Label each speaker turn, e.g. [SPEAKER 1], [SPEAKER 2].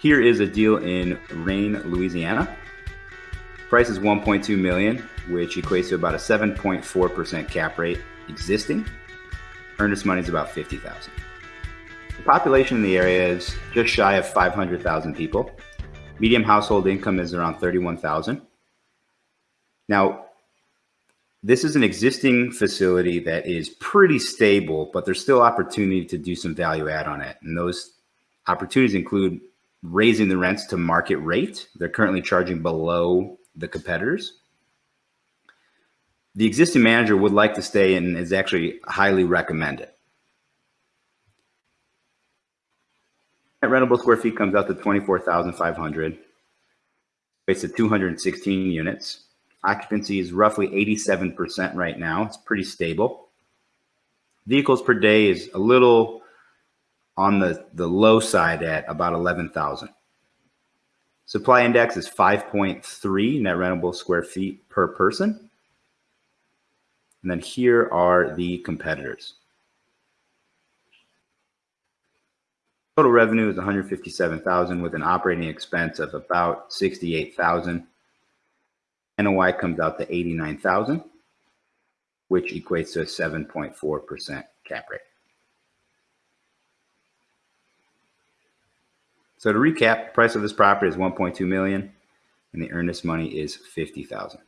[SPEAKER 1] Here is a deal in Rayne, Louisiana. Price is 1.2 million, which equates to about a 7.4% cap rate existing. Earnest money is about 50,000. The population in the area is just shy of 500,000 people. Medium household income is around 31,000. Now, this is an existing facility that is pretty stable, but there's still opportunity to do some value add on it. And those opportunities include raising the rents to market rate. They're currently charging below the competitors. The existing manager would like to stay and is actually highly recommended. Rentable square feet comes out to 24,500. It's at 216 units. Occupancy is roughly 87% right now. It's pretty stable. Vehicles per day is a little on the, the low side at about 11,000. Supply index is 5.3 net rentable square feet per person. And then here are the competitors. Total revenue is 157,000 with an operating expense of about 68,000. NOI comes out to 89,000, which equates to a 7.4% cap rate. So to recap, the price of this property is 1.2 million and the earnest money is 50,000.